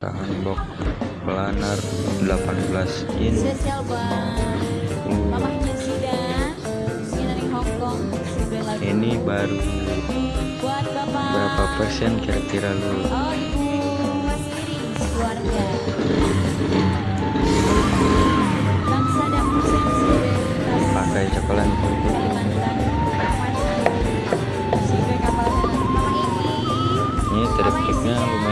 tahan box planar 18 in. Ini baru berapa persen kira-kira lu? Pakai cokelat ini trip-tripnya lumayan